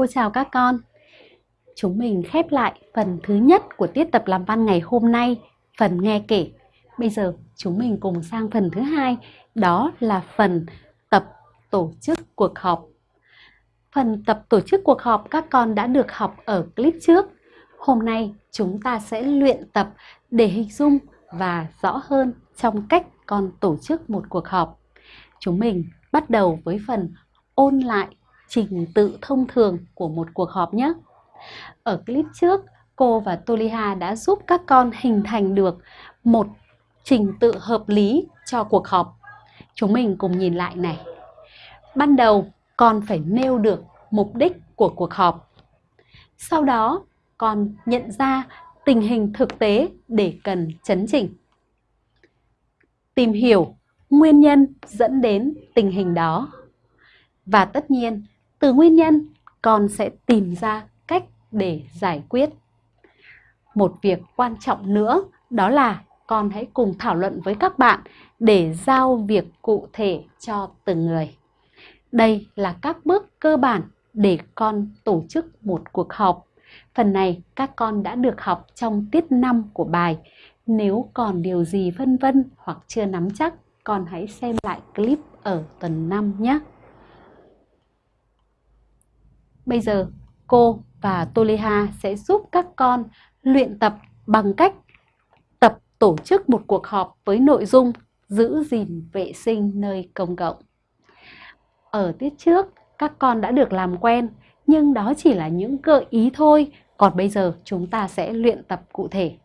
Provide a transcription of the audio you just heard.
Cô chào các con. Chúng mình khép lại phần thứ nhất của tiết tập làm văn ngày hôm nay, phần nghe kể. Bây giờ chúng mình cùng sang phần thứ hai, đó là phần tập tổ chức cuộc họp. Phần tập tổ chức cuộc họp các con đã được học ở clip trước. Hôm nay chúng ta sẽ luyện tập để hình dung và rõ hơn trong cách con tổ chức một cuộc họp. Chúng mình bắt đầu với phần ôn lại trình tự thông thường của một cuộc họp nhé. Ở clip trước, cô và Toliha đã giúp các con hình thành được một trình tự hợp lý cho cuộc họp. Chúng mình cùng nhìn lại này. Ban đầu, con phải nêu được mục đích của cuộc họp. Sau đó, con nhận ra tình hình thực tế để cần chấn chỉnh. Tìm hiểu nguyên nhân dẫn đến tình hình đó. Và tất nhiên, từ nguyên nhân, con sẽ tìm ra cách để giải quyết. Một việc quan trọng nữa đó là con hãy cùng thảo luận với các bạn để giao việc cụ thể cho từng người. Đây là các bước cơ bản để con tổ chức một cuộc họp. Phần này các con đã được học trong tiết 5 của bài. Nếu còn điều gì vân vân hoặc chưa nắm chắc, con hãy xem lại clip ở tuần 5 nhé. Bây giờ cô và Toliha sẽ giúp các con luyện tập bằng cách tập tổ chức một cuộc họp với nội dung giữ gìn vệ sinh nơi công cộng. Ở tiết trước, các con đã được làm quen, nhưng đó chỉ là những gợi ý thôi, còn bây giờ chúng ta sẽ luyện tập cụ thể.